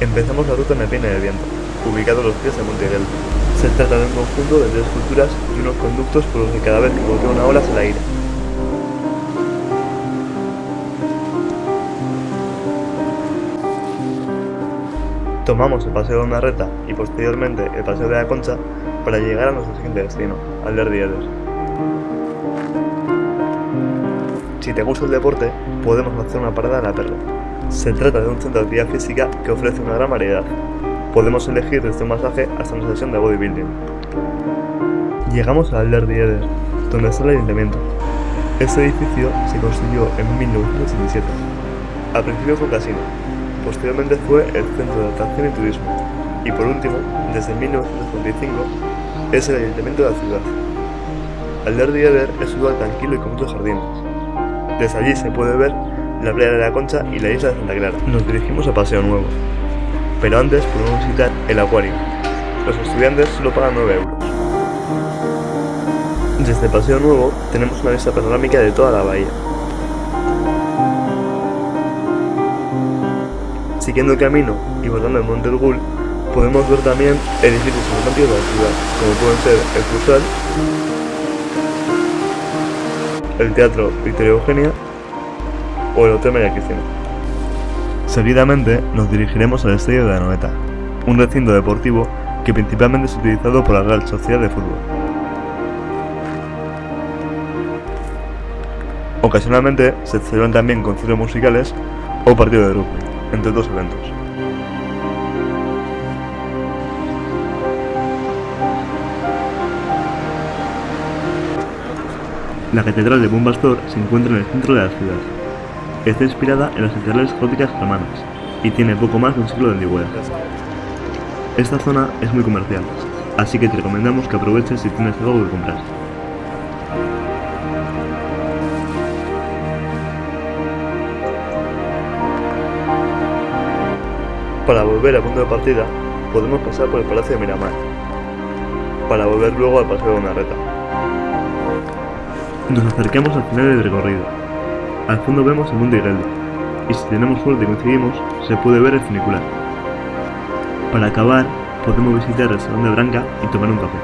Empezamos la ruta en la Pina de Viento, ubicado a los pies de Monte Geldo. Se trata de un conjunto de tres culturas y unos conductos por los que cada vez que golpea una ola se la ira. Tomamos el paseo de una reta y posteriormente el paseo de la Concha para llegar a nuestro siguiente destino, Alder de Eder. Si te gusta el deporte, podemos hacer una parada en la Perla. Se trata de un centro de actividad física que ofrece una gran variedad. Podemos elegir desde un masaje hasta una sesión de bodybuilding. Llegamos a Alder de Eder, donde está el ayuntamiento. Este edificio se construyó en 1987. Al principio fue un casino, posteriormente fue el centro de atracción y turismo, y por último, desde 1945, es el ayuntamiento de la ciudad. Alder de Eder es un lugar tranquilo y con muchos jardines. Desde allí se puede ver la playa de la Concha y la isla de Santa Clara. Nos dirigimos a Paseo Nuevo, pero antes podemos visitar el acuario. Los estudiantes solo pagan 9 euros. Desde Paseo Nuevo tenemos una vista panorámica de toda la bahía. Siguiendo el camino y bordando el Monte Urgul, podemos ver también edificios emblemáticos de la ciudad, como pueden ser el Cruzal, el Teatro Victoria Eugenia o el Hotel María Cristina. Seguidamente nos dirigiremos al Estadio de Anoeta, un recinto deportivo que principalmente es utilizado por la Real Sociedad de Fútbol. Ocasionalmente se celebran también conciertos musicales o partidos de rugby, entre otros eventos. La Catedral de Bombastor se encuentra en el centro de la ciudad. Está inspirada en las catedrales góticas romanas y tiene poco más de un siglo de antigüedad. Esta zona es muy comercial, así que te recomendamos que aproveches si tienes algo que comprar. Para volver al punto de partida, podemos pasar por el Palacio de Miramar, para volver luego al Paseo de Unarreta. Nos acercamos al final del recorrido. Al fondo vemos el Monte Higueldo, y si tenemos suerte y coincidimos, se puede ver el funicular. Para acabar, podemos visitar el Salón de Branca y tomar un café.